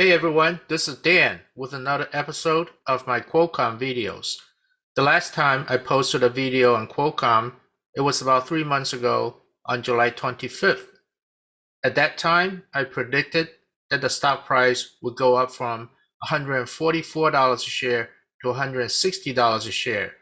Hey everyone, this is Dan with another episode of my Qualcomm videos. The last time I posted a video on Qualcomm, it was about three months ago on July 25th. At that time, I predicted that the stock price would go up from $144 a share to $160 a share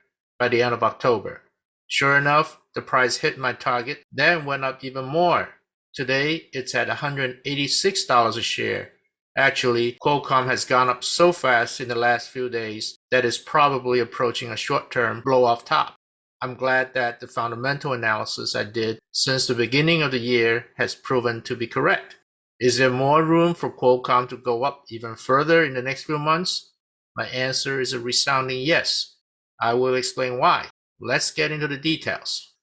by the end of October. Sure enough, the price hit my target, then went up even more. Today, it's at $186 a share Actually, Qualcomm has gone up so fast in the last few days that it's probably approaching a short-term blow-off top. I'm glad that the fundamental analysis I did since the beginning of the year has proven to be correct. Is there more room for Qualcomm to go up even further in the next few months? My answer is a resounding yes. I will explain why. Let's get into the details.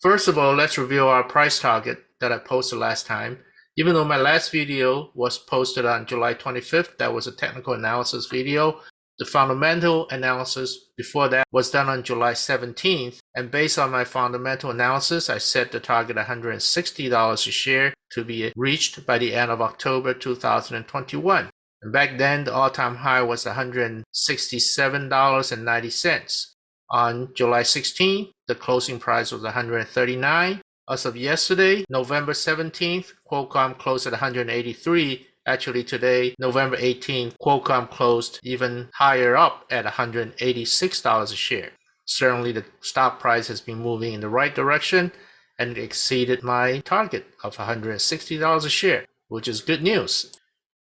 First of all, let's review our price target that I posted last time even though my last video was posted on July 25th, that was a technical analysis video, the fundamental analysis before that was done on July 17th, and based on my fundamental analysis, I set the target $160 a share to be reached by the end of October 2021. And back then, the all-time high was $167.90. On July 16th, the closing price was 139 as of yesterday, November 17th, Qualcomm closed at 183. Actually today, November 18th, Qualcomm closed even higher up at $186 a share. Certainly the stock price has been moving in the right direction and exceeded my target of $160 a share, which is good news.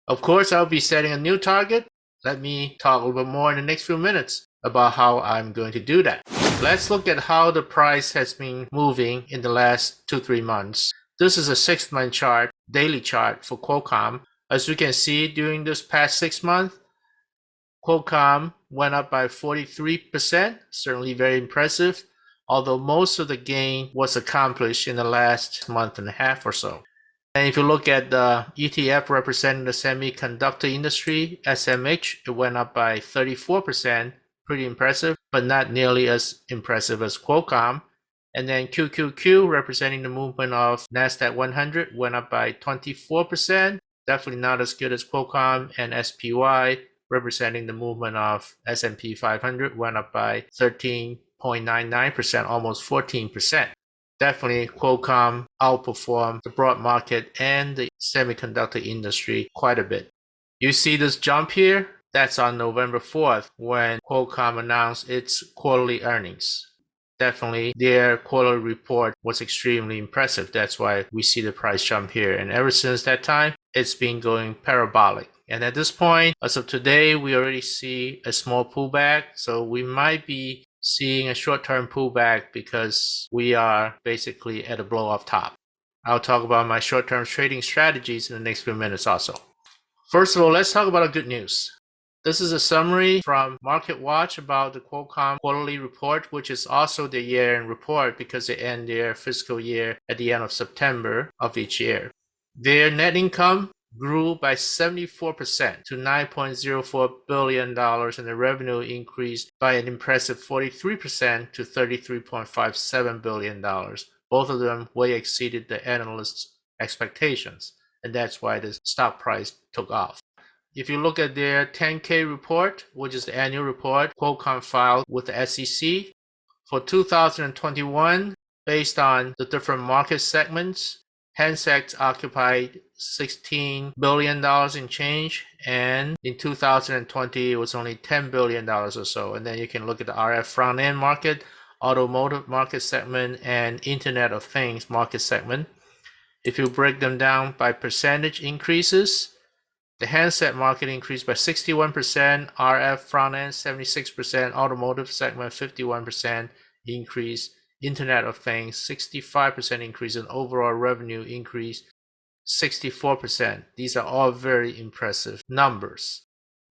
Of course, I'll be setting a new target. Let me talk a little bit more in the next few minutes about how I'm going to do that. Let's look at how the price has been moving in the last two, three months. This is a six month chart, daily chart for Qualcomm. As you can see during this past six months, Qualcomm went up by 43%, certainly very impressive, although most of the gain was accomplished in the last month and a half or so. And if you look at the ETF representing the semiconductor industry, SMH, it went up by 34%, pretty impressive, but not nearly as impressive as Qualcomm. And then QQQ, representing the movement of NASDAQ 100, went up by 24%. Definitely not as good as Qualcomm. And SPY, representing the movement of S&P 500, went up by 13.99%, almost 14%. Definitely Qualcomm outperformed the broad market and the semiconductor industry quite a bit. You see this jump here? That's on November 4th when Qualcomm announced its quarterly earnings. Definitely, their quarterly report was extremely impressive. That's why we see the price jump here. And ever since that time, it's been going parabolic. And at this point, as of today, we already see a small pullback. So we might be seeing a short-term pullback because we are basically at a blow-off top. I'll talk about my short-term trading strategies in the next few minutes also. First of all, let's talk about a good news. This is a summary from MarketWatch about the Qualcomm quarterly report, which is also the year-end report because they end their fiscal year at the end of September of each year. Their net income grew by 74% to $9.04 billion and the revenue increased by an impressive 43% to $33.57 billion. Both of them way exceeded the analysts' expectations, and that's why the stock price took off. If you look at their 10K report, which is the annual report Qualcomm filed with the SEC for 2021, based on the different market segments, handsets occupied $16 billion in change, and in 2020 it was only $10 billion or so. And then you can look at the RF front end market, automotive market segment, and Internet of Things market segment. If you break them down by percentage increases, the handset market increased by 61%, RF front end 76%, automotive segment 51% increase, Internet of Things 65% increase, and overall revenue increase 64%. These are all very impressive numbers.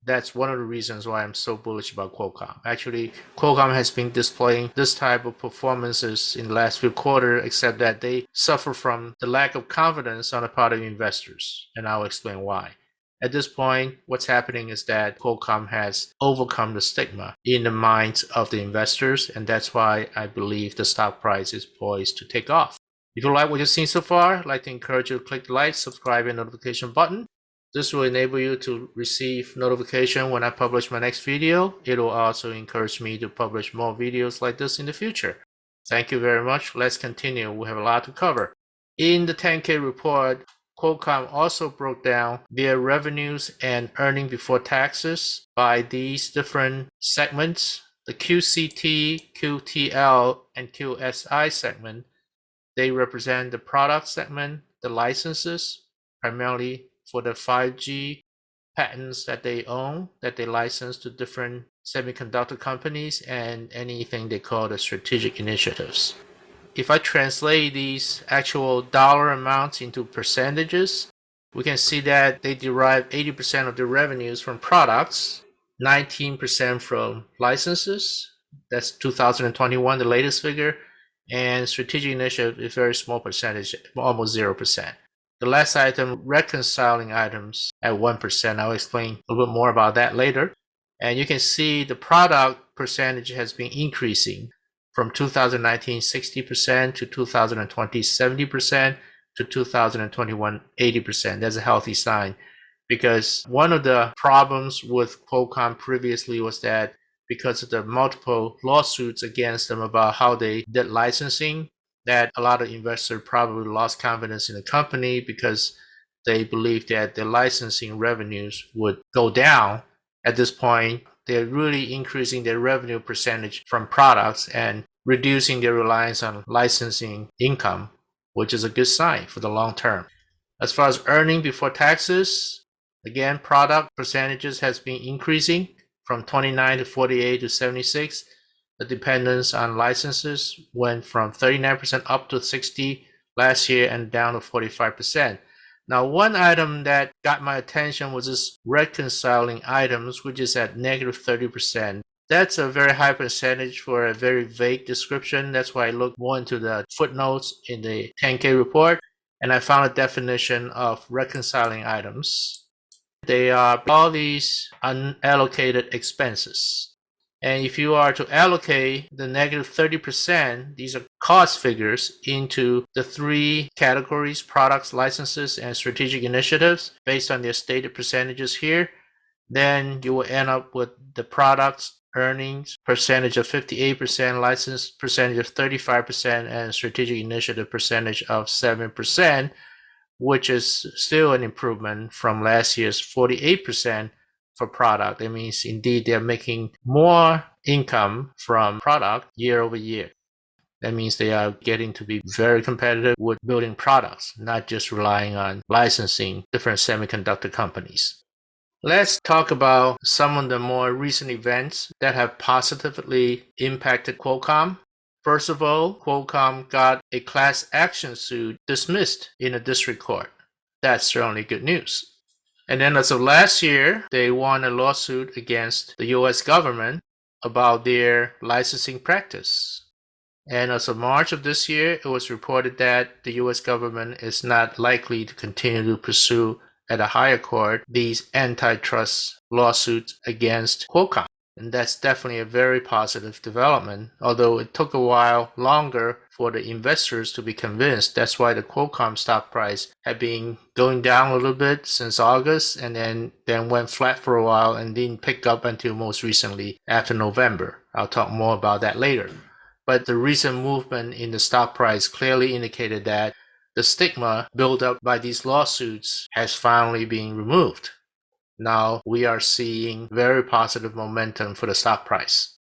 That's one of the reasons why I'm so bullish about Qualcomm. Actually, Qualcomm has been displaying this type of performances in the last few quarters, except that they suffer from the lack of confidence on the part of investors, and I'll explain why. At this point, what's happening is that Qualcomm has overcome the stigma in the minds of the investors, and that's why I believe the stock price is poised to take off. If you like what you've seen so far, I'd like to encourage you to click the like, subscribe, and notification button. This will enable you to receive notification when I publish my next video. It will also encourage me to publish more videos like this in the future. Thank you very much. Let's continue. We have a lot to cover. In the 10K report, Qualcomm also broke down their revenues and earning before taxes by these different segments. The QCT, QTL, and QSI segment, they represent the product segment, the licenses, primarily for the 5G patents that they own, that they license to different semiconductor companies, and anything they call the strategic initiatives. If I translate these actual dollar amounts into percentages, we can see that they derive 80% of their revenues from products, 19% from licenses, that's 2021, the latest figure, and strategic initiative is very small percentage, almost 0%. The last item, reconciling items at 1%. I'll explain a little bit more about that later. And you can see the product percentage has been increasing from 2019 60% to 2020 70% to 2021 80%. That's a healthy sign because one of the problems with Qualcomm previously was that because of the multiple lawsuits against them about how they did licensing, that a lot of investors probably lost confidence in the company because they believed that the licensing revenues would go down. At this point, they're really increasing their revenue percentage from products and reducing their reliance on licensing income, which is a good sign for the long term. As far as earning before taxes, again, product percentages has been increasing from 29 to 48 to 76 the dependence on licenses went from 39% up to 60 last year and down to 45%. Now, one item that got my attention was this reconciling items, which is at negative 30%. That's a very high percentage for a very vague description. That's why I looked more into the footnotes in the 10K report, and I found a definition of reconciling items. They are all these unallocated expenses. And if you are to allocate the negative 30%, these are cost figures into the three categories, products, licenses, and strategic initiatives based on their stated percentages here, then you will end up with the products earnings percentage of 58%, license percentage of 35%, and strategic initiative percentage of 7%, which is still an improvement from last year's 48% for product. That means indeed they're making more income from product year over year. That means they are getting to be very competitive with building products, not just relying on licensing different semiconductor companies. Let's talk about some of the more recent events that have positively impacted Qualcomm. First of all, Qualcomm got a class action suit dismissed in a district court. That's certainly good news. And then as of last year, they won a lawsuit against the US government about their licensing practice. And as of March of this year, it was reported that the US government is not likely to continue to pursue at a higher court these antitrust lawsuits against Qualcomm. And that's definitely a very positive development, although it took a while longer for the investors to be convinced. That's why the Qualcomm stock price had been going down a little bit since August and then, then went flat for a while and didn't pick up until most recently after November. I'll talk more about that later. But the recent movement in the stock price clearly indicated that the stigma built up by these lawsuits has finally been removed. Now we are seeing very positive momentum for the stock price.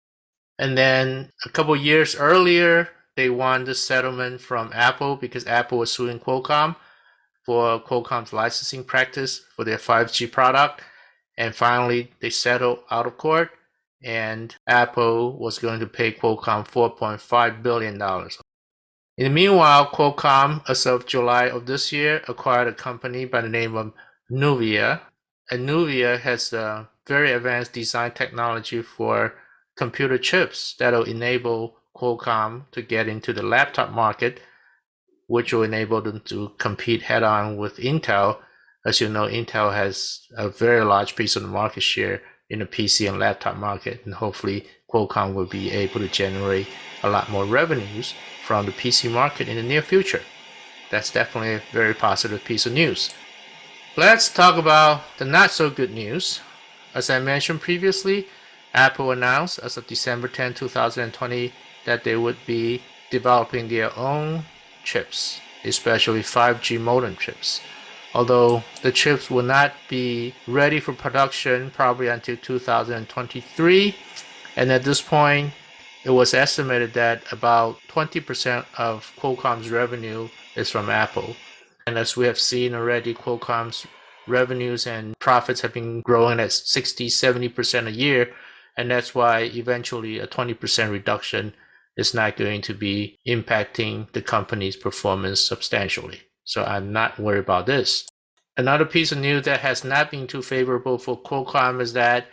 And then a couple years earlier, they won the settlement from Apple because Apple was suing Qualcomm for Qualcomm's licensing practice for their 5G product. And finally, they settled out of court, and Apple was going to pay Qualcomm $4.5 billion. In the meanwhile, Qualcomm, as of July of this year, acquired a company by the name of Nuvia. And Nuvia has a very advanced design technology for computer chips that will enable Qualcomm to get into the laptop market, which will enable them to compete head on with Intel. As you know, Intel has a very large piece of the market share in the PC and laptop market, and hopefully Qualcomm will be able to generate a lot more revenues from the PC market in the near future. That's definitely a very positive piece of news. Let's talk about the not so good news. As I mentioned previously, Apple announced as of December 10, 2020 that they would be developing their own chips, especially 5G modem chips. Although the chips will not be ready for production probably until 2023, and at this point, it was estimated that about 20% of Qualcomm's revenue is from Apple. And as we have seen already, Qualcomm's revenues and profits have been growing at 60, 70% a year. And that's why eventually a 20% reduction is not going to be impacting the company's performance substantially. So I'm not worried about this. Another piece of news that has not been too favorable for Qualcomm is that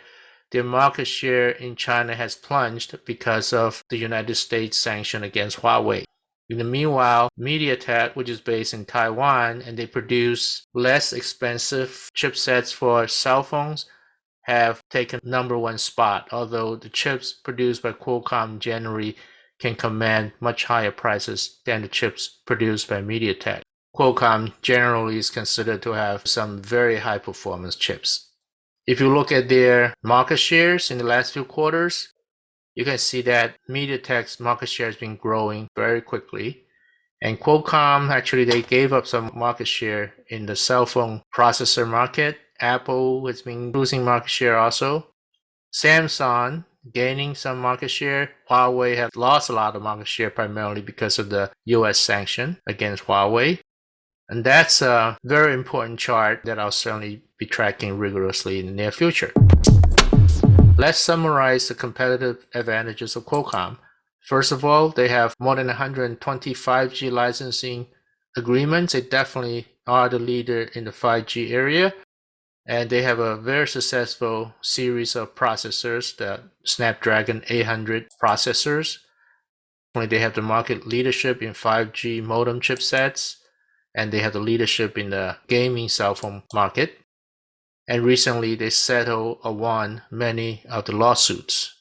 their market share in China has plunged because of the United States sanction against Huawei. In the meanwhile, MediaTek, which is based in Taiwan, and they produce less expensive chipsets for cell phones, have taken number one spot, although the chips produced by Qualcomm generally can command much higher prices than the chips produced by MediaTek. Qualcomm generally is considered to have some very high performance chips. If you look at their market shares in the last few quarters, you can see that MediaTek's market share has been growing very quickly. And Qualcomm, actually, they gave up some market share in the cell phone processor market. Apple has been losing market share also. Samsung gaining some market share. Huawei has lost a lot of market share primarily because of the US sanction against Huawei. And that's a very important chart that I'll certainly be tracking rigorously in the near future. Let's summarize the competitive advantages of Qualcomm. First of all, they have more than 120 5G licensing agreements. They definitely are the leader in the 5G area. And they have a very successful series of processors, the Snapdragon 800 processors. They have the market leadership in 5G modem chipsets, and they have the leadership in the gaming cell phone market and recently they settled or won many of the lawsuits.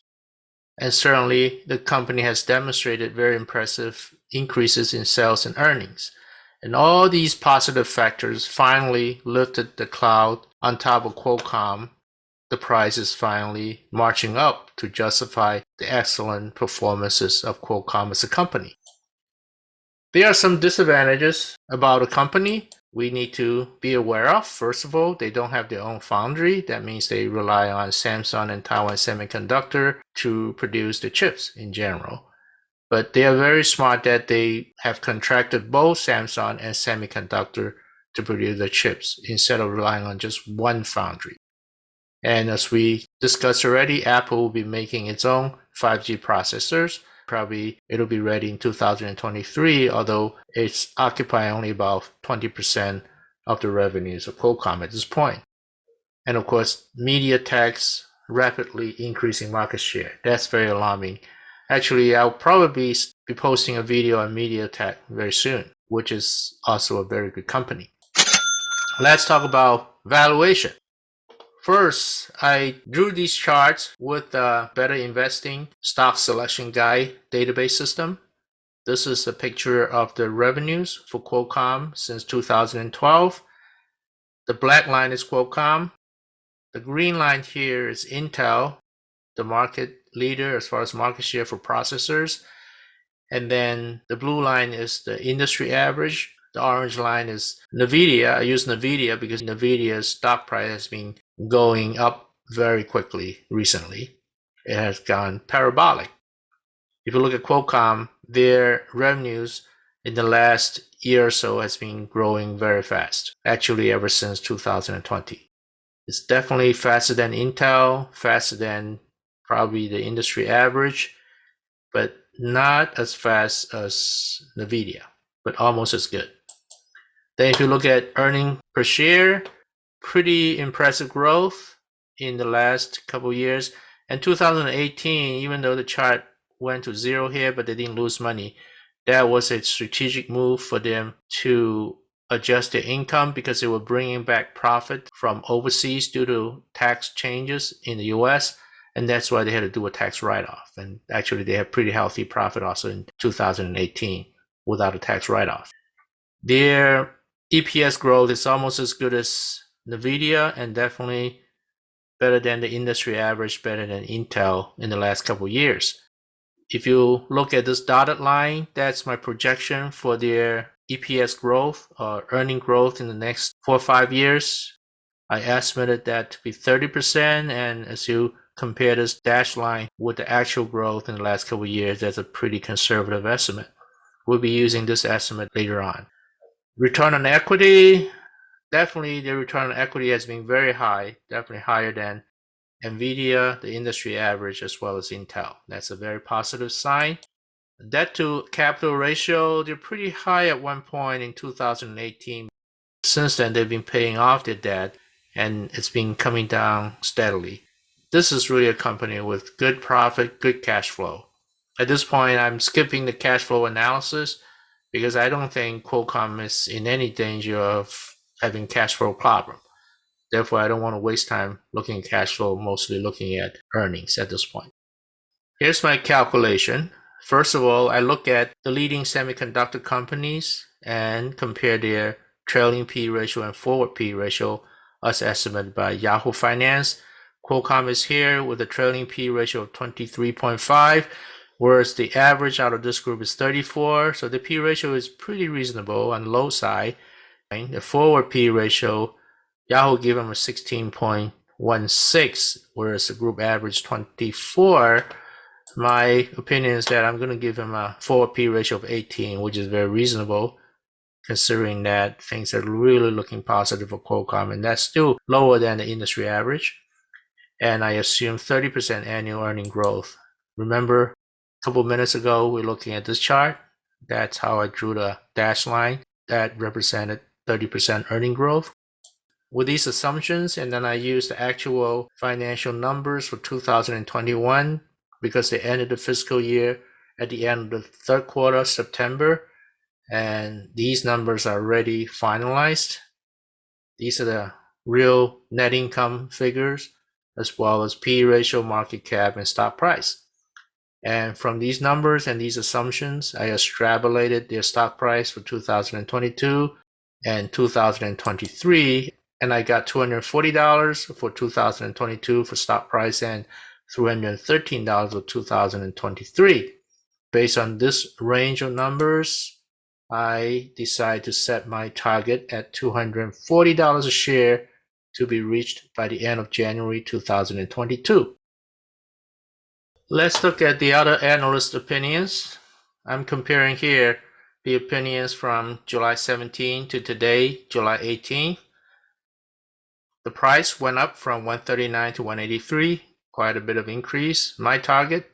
And certainly the company has demonstrated very impressive increases in sales and earnings. And all these positive factors finally lifted the cloud on top of Qualcomm. The price is finally marching up to justify the excellent performances of Qualcomm as a company. There are some disadvantages about a company we need to be aware of. First of all, they don't have their own foundry. That means they rely on Samsung and Taiwan Semiconductor to produce the chips in general. But they are very smart that they have contracted both Samsung and Semiconductor to produce the chips instead of relying on just one foundry. And as we discussed already, Apple will be making its own 5G processors probably it'll be ready in 2023, although it's occupying only about 20% of the revenues of Qualcomm at this point. And of course, MediaTek's rapidly increasing market share. That's very alarming. Actually, I'll probably be posting a video on MediaTek very soon, which is also a very good company. Let's talk about valuation. First, I drew these charts with the Better Investing Stock Selection Guide database system. This is a picture of the revenues for Qualcomm since 2012. The black line is Qualcomm. The green line here is Intel, the market leader as far as market share for processors. And then the blue line is the industry average. The orange line is NVIDIA. I use NVIDIA because NVIDIA's stock price has been going up very quickly recently. It has gone parabolic. If you look at Qualcomm, their revenues in the last year or so has been growing very fast, actually ever since 2020. It's definitely faster than Intel, faster than probably the industry average, but not as fast as NVIDIA, but almost as good. Then if you look at earning per share, pretty impressive growth in the last couple years. And 2018, even though the chart went to zero here, but they didn't lose money, that was a strategic move for them to adjust their income because they were bringing back profit from overseas due to tax changes in the US. And that's why they had to do a tax write off. And actually, they had pretty healthy profit also in 2018 without a tax write off. Their EPS growth is almost as good as NVIDIA, and definitely better than the industry average, better than Intel in the last couple years. If you look at this dotted line, that's my projection for their EPS growth or earning growth in the next four or five years. I estimated that to be 30%, and as you compare this dash line with the actual growth in the last couple years, that's a pretty conservative estimate. We'll be using this estimate later on. Return on equity, definitely the return on equity has been very high, definitely higher than NVIDIA, the industry average, as well as Intel. That's a very positive sign. Debt to capital ratio, they're pretty high at one point in 2018. Since then, they've been paying off their debt and it's been coming down steadily. This is really a company with good profit, good cash flow. At this point, I'm skipping the cash flow analysis because I don't think Qualcomm is in any danger of having cash flow problem. Therefore, I don't want to waste time looking at cash flow, mostly looking at earnings at this point. Here's my calculation. First of all, I look at the leading semiconductor companies and compare their trailing P ratio and forward P ratio as estimated by Yahoo Finance. Qualcomm is here with a trailing P ratio of 23.5 whereas the average out of this group is 34. So the P ratio is pretty reasonable on the low side. The forward P ratio, Yahoo gave them a 16.16, whereas the group average 24. My opinion is that I'm going to give him a forward P ratio of 18, which is very reasonable considering that things are really looking positive for Qualcomm, and that's still lower than the industry average. And I assume 30% annual earning growth. Remember, a couple minutes ago, we are looking at this chart. That's how I drew the dash line that represented 30% earning growth. With these assumptions, and then I used the actual financial numbers for 2021 because they ended the fiscal year at the end of the third quarter, September, and these numbers are already finalized. These are the real net income figures as well as P ratio, market cap, and stock price. And from these numbers and these assumptions, I extrapolated their stock price for 2022 and 2023. And I got $240 for 2022 for stock price and $313 for 2023. Based on this range of numbers, I decide to set my target at $240 a share to be reached by the end of January 2022. Let's look at the other analyst opinions. I'm comparing here the opinions from July 17 to today, July 18. The price went up from 139 to 183, quite a bit of increase. My target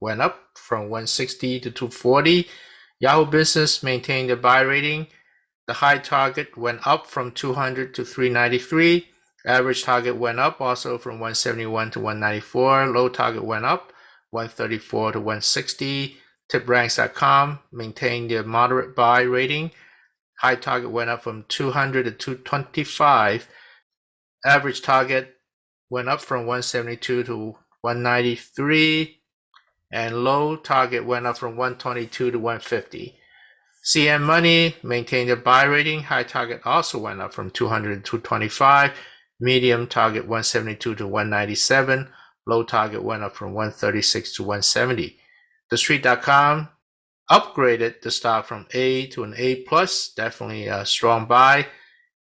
went up from 160 to 240. Yahoo Business maintained a buy rating. The high target went up from 200 to 393. Average target went up also from 171 to 194. Low target went up 134 to 160. TipRanks.com maintained their moderate buy rating. High target went up from 200 to 225. Average target went up from 172 to 193. And low target went up from 122 to 150. CNN Money maintained their buy rating. High target also went up from 200 to 225. Medium target 172 to 197. Low target went up from 136 to 170. TheStreet.com upgraded the stock from A to an A plus, definitely a strong buy,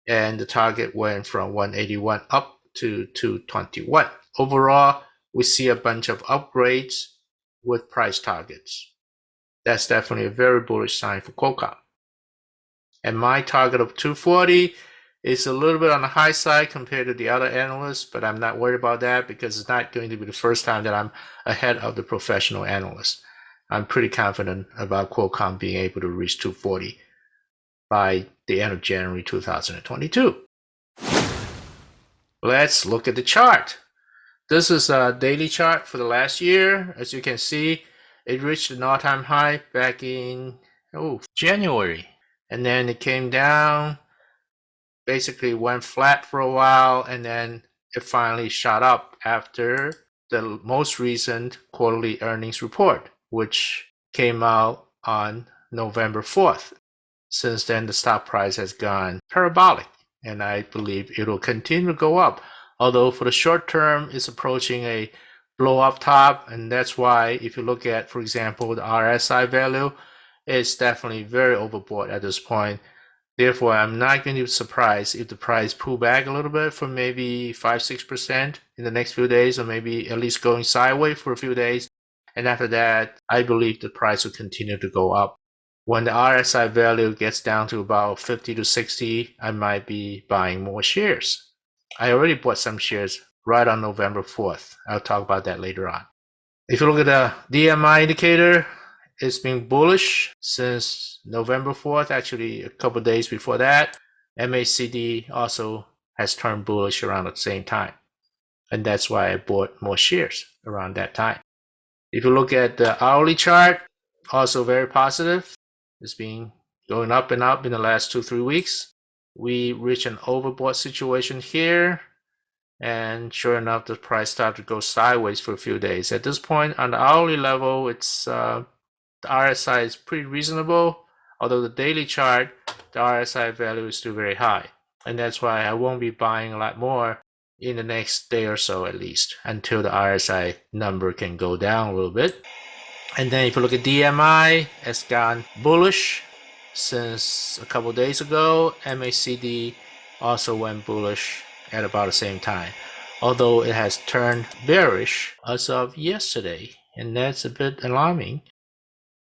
and the target went from 181 up to 221. Overall, we see a bunch of upgrades with price targets. That's definitely a very bullish sign for Qualcomm. And my target of 240 is a little bit on the high side compared to the other analysts, but I'm not worried about that because it's not going to be the first time that I'm ahead of the professional analysts. I'm pretty confident about Qualcomm being able to reach 240 by the end of January 2022. Let's look at the chart. This is a daily chart for the last year. As you can see, it reached an all-time high back in oh January, and then it came down basically went flat for a while and then it finally shot up after the most recent quarterly earnings report, which came out on November 4th. Since then, the stock price has gone parabolic. and I believe it will continue to go up. Although for the short term, it's approaching a blow up top, and that's why if you look at, for example, the RSI value, it's definitely very overbought at this point. Therefore, I'm not going to be surprised if the price pull back a little bit for maybe 5-6% in the next few days, or maybe at least going sideways for a few days. And after that, I believe the price will continue to go up. When the RSI value gets down to about 50 to 60, I might be buying more shares. I already bought some shares right on November 4th. I'll talk about that later on. If you look at the DMI indicator, it's been bullish since November 4th, actually a couple days before that. MACD also has turned bullish around the same time. And that's why I bought more shares around that time. If you look at the hourly chart, also very positive. It's been going up and up in the last two, three weeks. We reach an overbought situation here. And sure enough, the price started to go sideways for a few days. At this point, on the hourly level, it's uh, the RSI is pretty reasonable. Although the daily chart, the RSI value is still very high. And that's why I won't be buying a lot more in the next day or so at least until the RSI number can go down a little bit. And then if you look at DMI, it's gone bullish since a couple days ago. MACD also went bullish at about the same time, although it has turned bearish as of yesterday, and that's a bit alarming.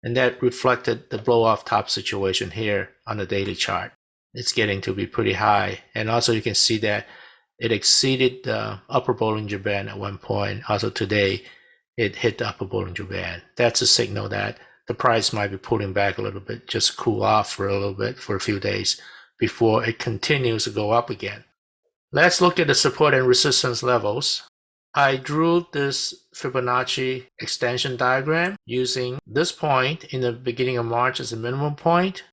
And that reflected the blow off top situation here on the daily chart. It's getting to be pretty high. And also you can see that it exceeded the upper Bollinger Band at one point. Also today, it hit the upper Bollinger Band. That's a signal that the price might be pulling back a little bit, just cool off for a little bit for a few days before it continues to go up again. Let's look at the support and resistance levels. I drew this Fibonacci extension diagram using this point in the beginning of March as a minimum point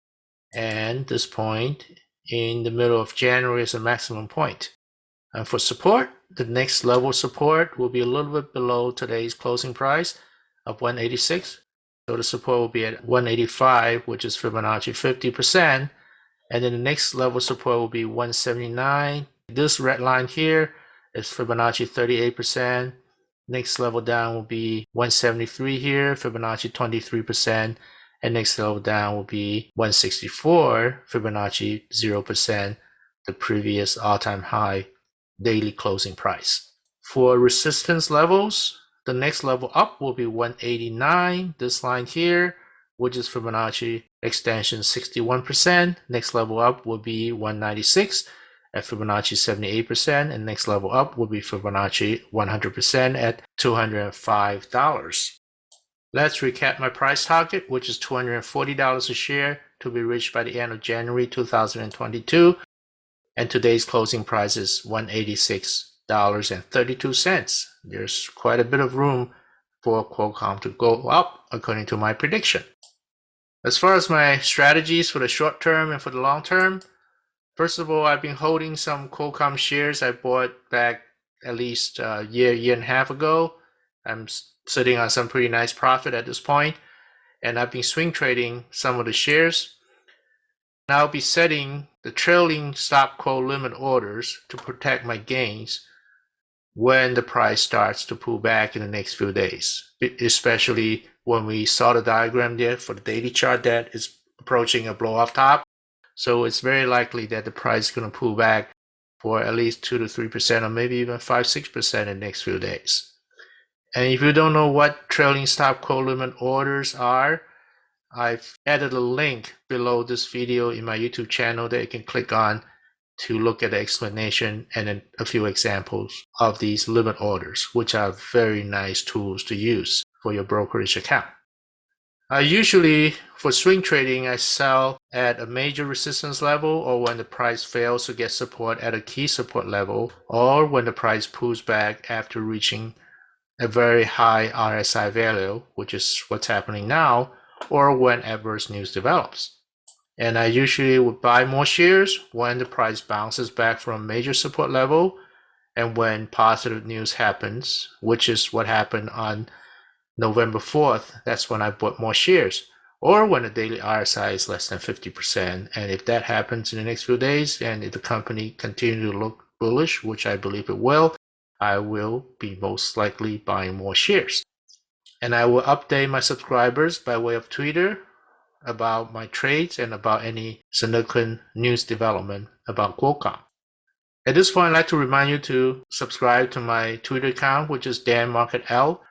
and this point in the middle of January as a maximum point. And for support, the next level support will be a little bit below today's closing price of 186. So the support will be at 185, which is Fibonacci 50%. And then the next level support will be 179. This red line here is Fibonacci 38%. Next level down will be 173 here, Fibonacci 23%. And next level down will be 164, Fibonacci 0%, the previous all-time high daily closing price. For resistance levels, the next level up will be 189, this line here, which is Fibonacci extension 61%. Next level up will be 196 at Fibonacci 78%, and next level up will be Fibonacci 100% at $205. Let's recap my price target, which is $240 a share to be reached by the end of January 2022 and today's closing price is $186.32. There's quite a bit of room for Qualcomm to go up according to my prediction. As far as my strategies for the short term and for the long term, first of all, I've been holding some Qualcomm shares I bought back at least a year, year and a half ago. I'm sitting on some pretty nice profit at this point, and I've been swing trading some of the shares. I'll be setting the trailing stop quote limit orders to protect my gains when the price starts to pull back in the next few days, especially when we saw the diagram there for the daily chart that is approaching a blow off top. So it's very likely that the price is going to pull back for at least 2 to 3% or maybe even 5 6% in the next few days. And if you don't know what trailing stop quote limit orders are, I've added a link below this video in my YouTube channel that you can click on to look at the explanation and a few examples of these limit orders, which are very nice tools to use for your brokerage account. I usually, for swing trading, I sell at a major resistance level or when the price fails to get support at a key support level or when the price pulls back after reaching a very high RSI value, which is what's happening now, or when adverse news develops. And I usually would buy more shares when the price bounces back from major support level and when positive news happens, which is what happened on November 4th. That's when I bought more shares. or when the daily RSI is less than 50%. And if that happens in the next few days, and if the company continues to look bullish, which I believe it will, I will be most likely buying more shares. And I will update my subscribers by way of Twitter about my trades and about any significant news development about Qualcomm. At this point, I'd like to remind you to subscribe to my Twitter account, which is Dan Market L,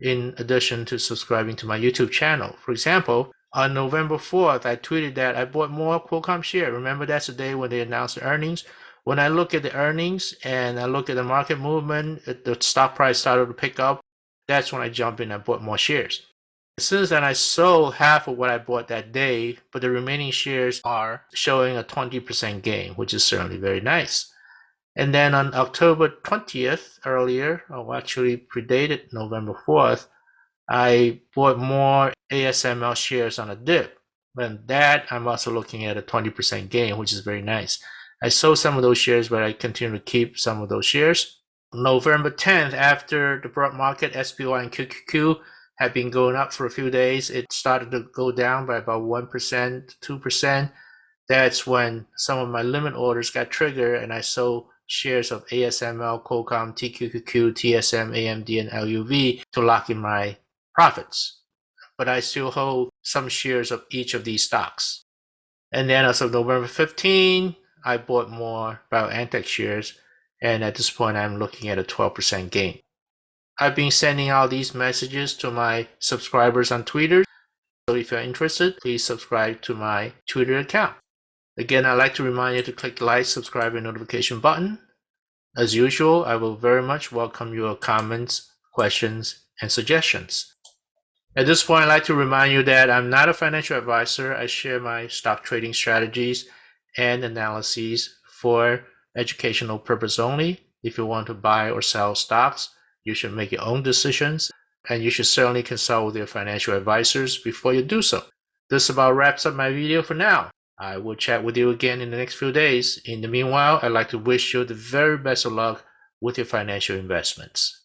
in addition to subscribing to my YouTube channel. For example, on November 4th, I tweeted that I bought more Qualcomm share. Remember, that's the day when they announced the earnings. When I look at the earnings and I look at the market movement, the stock price started to pick up. That's when I jump in and bought more shares. Since then, I sold half of what I bought that day, but the remaining shares are showing a 20% gain, which is certainly very nice. And then on October 20th, earlier, or actually predated November 4th, I bought more ASML shares on a dip. And that I'm also looking at a 20% gain, which is very nice. I sold some of those shares, but I continue to keep some of those shares. November 10th, after the broad market, SPY and QQQ had been going up for a few days, it started to go down by about 1%, 2%. That's when some of my limit orders got triggered and I sold shares of ASML, Qualcomm, TQQQ, TSM, AMD, and LUV to lock in my profits. But I still hold some shares of each of these stocks. And then as of November 15, I bought more BioNTech shares. And at this point, I'm looking at a 12% gain. I've been sending out these messages to my subscribers on Twitter. So if you're interested, please subscribe to my Twitter account. Again, I'd like to remind you to click the like, subscribe, and notification button. As usual, I will very much welcome your comments, questions, and suggestions. At this point, I'd like to remind you that I'm not a financial advisor. I share my stock trading strategies and analyses for educational purpose only. If you want to buy or sell stocks, you should make your own decisions and you should certainly consult with your financial advisors before you do so. This about wraps up my video for now. I will chat with you again in the next few days. In the meanwhile, I'd like to wish you the very best of luck with your financial investments.